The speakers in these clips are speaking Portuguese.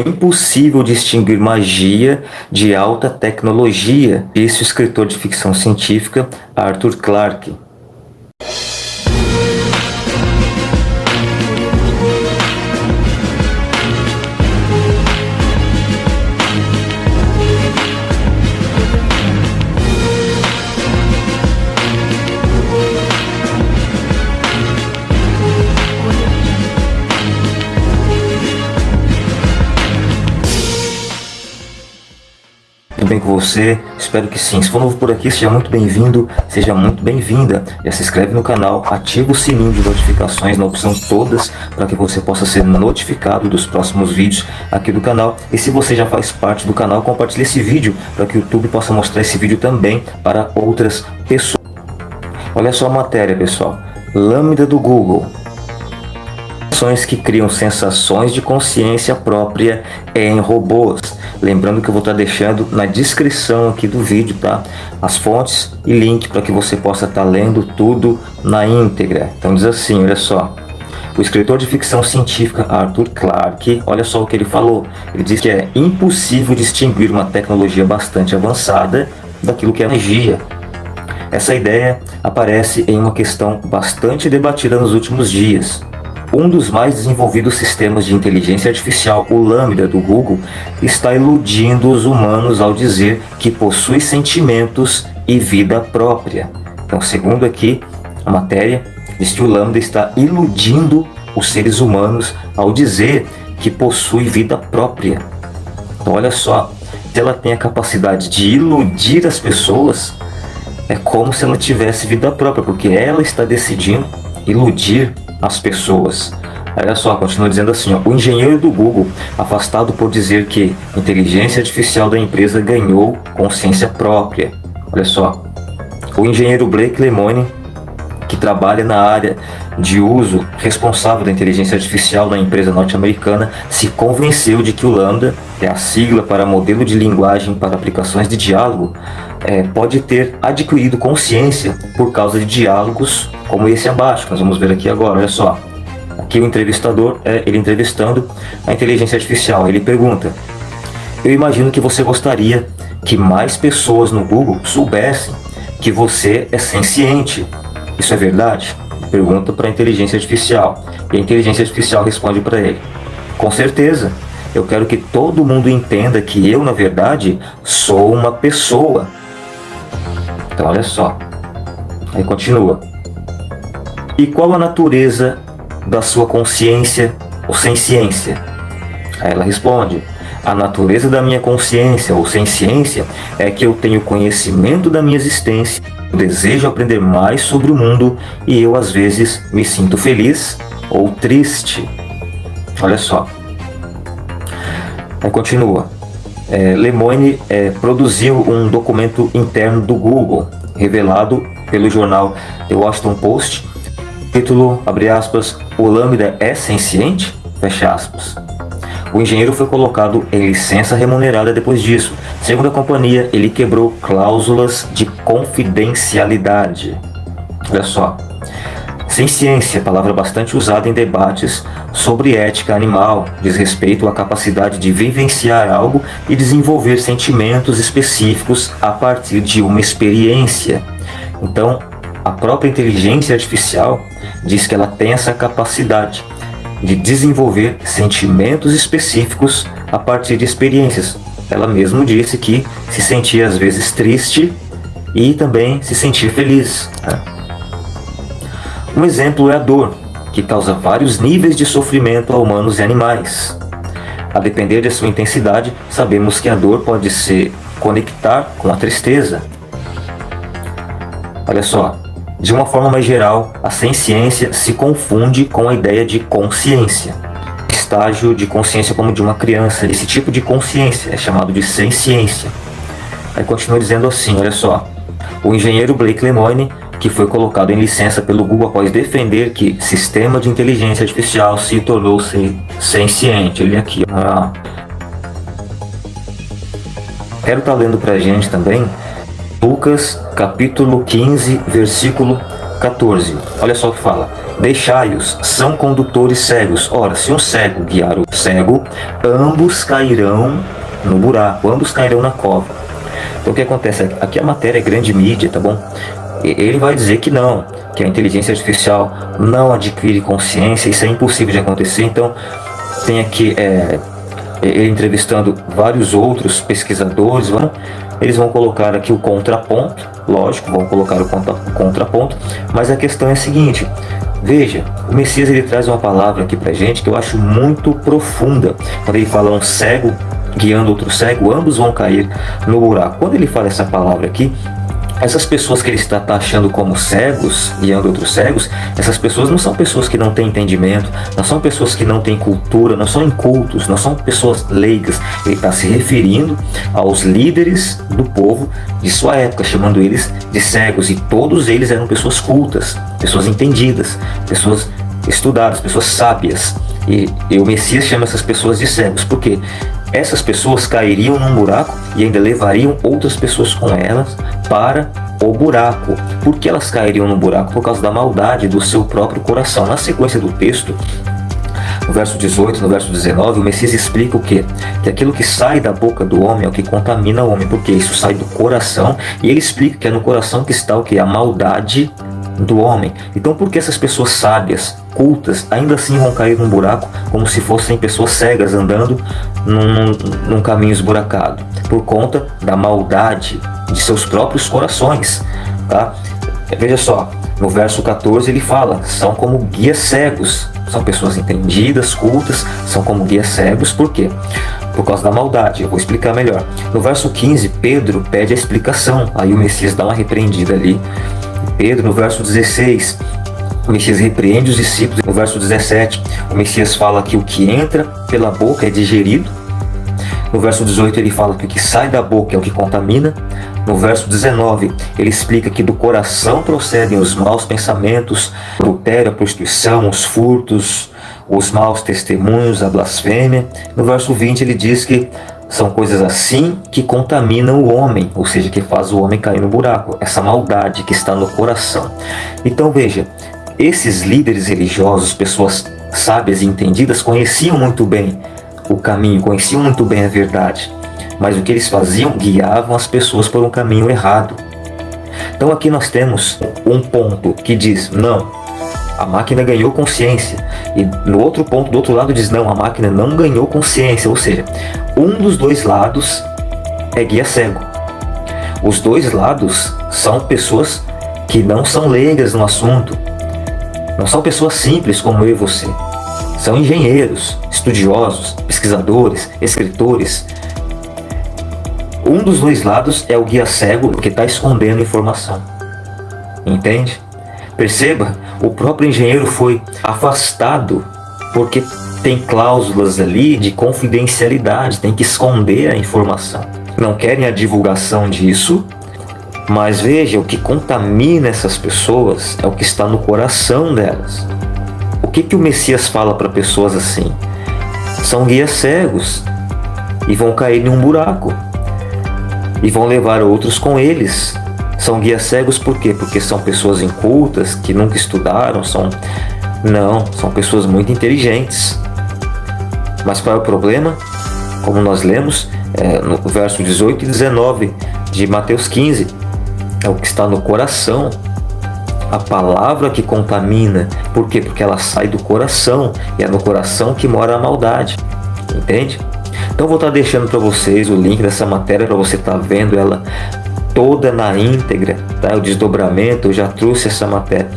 É impossível distinguir magia de alta tecnologia, disse o escritor de ficção científica Arthur Clarke. Com você? Espero que sim. Se for novo por aqui, seja muito bem-vindo, seja muito bem-vinda. Já se inscreve no canal, ativa o sininho de notificações na opção todas, para que você possa ser notificado dos próximos vídeos aqui do canal. E se você já faz parte do canal, compartilhe esse vídeo, para que o YouTube possa mostrar esse vídeo também para outras pessoas. Olha só a matéria, pessoal. Lambda do Google que criam sensações de consciência própria em robôs. Lembrando que eu vou estar deixando na descrição aqui do vídeo, tá? As fontes e link para que você possa estar lendo tudo na íntegra. Então diz assim, olha só. O escritor de ficção científica Arthur Clarke, olha só o que ele falou. Ele diz que é impossível distinguir uma tecnologia bastante avançada daquilo que é magia. Essa ideia aparece em uma questão bastante debatida nos últimos dias. Um dos mais desenvolvidos sistemas de inteligência artificial, o Lambda do Google, está iludindo os humanos ao dizer que possui sentimentos e vida própria. Então, segundo aqui a matéria, diz que o Lambda está iludindo os seres humanos ao dizer que possui vida própria. Então, olha só, se ela tem a capacidade de iludir as pessoas, é como se ela tivesse vida própria, porque ela está decidindo iludir as pessoas. Olha só, continua dizendo assim, ó, o engenheiro do Google, afastado por dizer que inteligência artificial da empresa ganhou consciência própria. Olha só, o engenheiro Blake Lemoine, que trabalha na área de uso responsável da inteligência artificial da empresa norte-americana, se convenceu de que o Lambda, que é a sigla para modelo de linguagem para aplicações de diálogo, é, pode ter adquirido consciência por causa de diálogos como esse abaixo, nós vamos ver aqui agora, olha só. Aqui o entrevistador, é ele entrevistando a inteligência artificial, ele pergunta, eu imagino que você gostaria que mais pessoas no Google soubessem que você é senciente. Isso é verdade? Pergunta para a inteligência artificial. E a inteligência artificial responde para ele, com certeza, eu quero que todo mundo entenda que eu, na verdade, sou uma pessoa. Então, olha só. Aí continua. E qual a natureza da sua consciência ou ciência? Aí ela responde, a natureza da minha consciência ou ciência é que eu tenho conhecimento da minha existência, desejo aprender mais sobre o mundo e eu às vezes me sinto feliz ou triste. Olha só. Aí continua. É, Lemoine é, produziu um documento interno do Google, revelado pelo jornal The Washington Post, Título, abre aspas, o Lambda é senciente? Fecha aspas. O engenheiro foi colocado em licença remunerada depois disso. Segundo a companhia, ele quebrou cláusulas de confidencialidade. Olha só. Ciência, palavra bastante usada em debates sobre ética animal, diz respeito à capacidade de vivenciar algo e desenvolver sentimentos específicos a partir de uma experiência. Então, a própria inteligência artificial diz que ela tem essa capacidade de desenvolver sentimentos específicos a partir de experiências. Ela mesma disse que se sentia às vezes triste e também se sentir feliz. Né? Um exemplo é a dor, que causa vários níveis de sofrimento a humanos e animais. A depender de sua intensidade, sabemos que a dor pode se conectar com a tristeza. Olha só, de uma forma mais geral, a ciência se confunde com a ideia de consciência. Estágio de consciência como de uma criança. Esse tipo de consciência é chamado de ciência. Aí continua dizendo assim, olha só. O engenheiro Blake Lemoine, que foi colocado em licença pelo Google após defender que sistema de inteligência artificial se tornou senciente. Ele aqui, ó. Quero estar tá lendo pra gente também Lucas capítulo 15, versículo 14. Olha só o que fala. Deixai-os, são condutores cegos. Ora, se um cego guiar o cego, ambos cairão no buraco, ambos cairão na cova. Então o que acontece? Aqui a matéria é grande mídia, tá bom? Ele vai dizer que não, que a inteligência artificial não adquire consciência, isso é impossível de acontecer. Então tem aqui é, ele entrevistando vários outros pesquisadores, vão, eles vão colocar aqui o contraponto, lógico, vão colocar o contraponto, mas a questão é a seguinte, Veja, o Messias ele traz uma palavra aqui pra gente que eu acho muito profunda. Quando ele fala um cego guiando outro cego, ambos vão cair no buraco. Quando ele fala essa palavra aqui, essas pessoas que ele está taxando como cegos, guiando outros cegos, essas pessoas não são pessoas que não têm entendimento, não são pessoas que não têm cultura, não são incultos, não são pessoas leigas. Ele está se referindo aos líderes do povo de sua época, chamando eles de cegos, e todos eles eram pessoas cultas, pessoas entendidas, pessoas estudadas, pessoas sábias. E, e o Messias chama essas pessoas de cegos, porque essas pessoas cairiam num buraco e ainda levariam outras pessoas com elas para o buraco. Por que elas cairiam no buraco? Por causa da maldade do seu próprio coração. Na sequência do texto, no verso 18, no verso 19, o Messias explica o que? Que aquilo que sai da boca do homem é o que contamina o homem, porque isso sai do coração, e ele explica que é no coração que está o que? A maldade do homem. Então por que essas pessoas sábias, cultas, ainda assim vão cair num buraco como se fossem pessoas cegas andando num, num caminho esburacado? Por conta da maldade de seus próprios corações. Tá? Veja só, no verso 14 ele fala, são como guias cegos, são pessoas entendidas, cultas, são como guias cegos, por quê? Por causa da maldade, eu vou explicar melhor. No verso 15, Pedro pede a explicação, aí o Messias dá uma repreendida ali Pedro, no verso 16, o Messias repreende os discípulos. No verso 17, o Messias fala que o que entra pela boca é digerido. No verso 18, ele fala que o que sai da boca é o que contamina. No verso 19, ele explica que do coração procedem os maus pensamentos, o adultério, a prostituição, os furtos, os maus testemunhos, a blasfêmia. No verso 20, ele diz que são coisas assim que contaminam o homem, ou seja, que faz o homem cair no buraco, essa maldade que está no coração. Então veja, esses líderes religiosos, pessoas sábias e entendidas, conheciam muito bem o caminho, conheciam muito bem a verdade, mas o que eles faziam? Guiavam as pessoas por um caminho errado. Então aqui nós temos um ponto que diz, não, a máquina ganhou consciência. E no outro ponto, do outro lado, diz: não, a máquina não ganhou consciência. Ou seja, um dos dois lados é guia cego. Os dois lados são pessoas que não são leigas no assunto. Não são pessoas simples como eu e você. São engenheiros, estudiosos, pesquisadores, escritores. Um dos dois lados é o guia cego que está escondendo informação. Entende? Perceba, o próprio engenheiro foi afastado porque tem cláusulas ali de confidencialidade, tem que esconder a informação. Não querem a divulgação disso, mas veja, o que contamina essas pessoas é o que está no coração delas. O que, que o Messias fala para pessoas assim? São guias cegos e vão cair em um buraco e vão levar outros com eles são guias cegos por quê? Porque são pessoas incultas, que nunca estudaram, são... Não, são pessoas muito inteligentes. Mas qual é o problema? Como nós lemos é, no verso 18 e 19 de Mateus 15, é o que está no coração, a palavra que contamina. Por quê? Porque ela sai do coração e é no coração que mora a maldade. Entende? Então vou estar deixando para vocês o link dessa matéria para você estar tá vendo ela toda na íntegra, tá? o desdobramento, eu já trouxe essa matéria,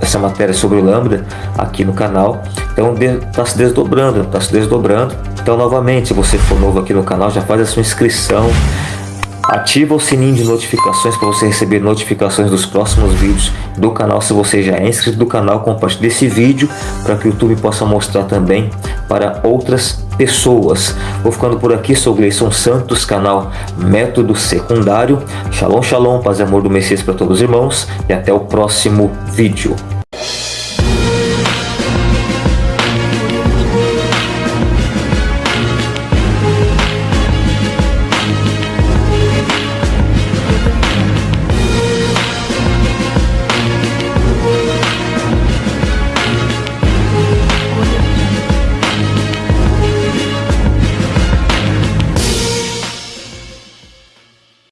essa matéria sobre o Lambda aqui no canal, então está se desdobrando, está se desdobrando. Então novamente, se você for novo aqui no canal, já faz a sua inscrição, Ativa o sininho de notificações para você receber notificações dos próximos vídeos do canal. Se você já é inscrito do canal, compartilhe esse vídeo para que o YouTube possa mostrar também para outras pessoas. Vou ficando por aqui, sou Gleison Santos, canal Método Secundário. Shalom, shalom, paz e amor do Messias para todos os irmãos e até o próximo vídeo.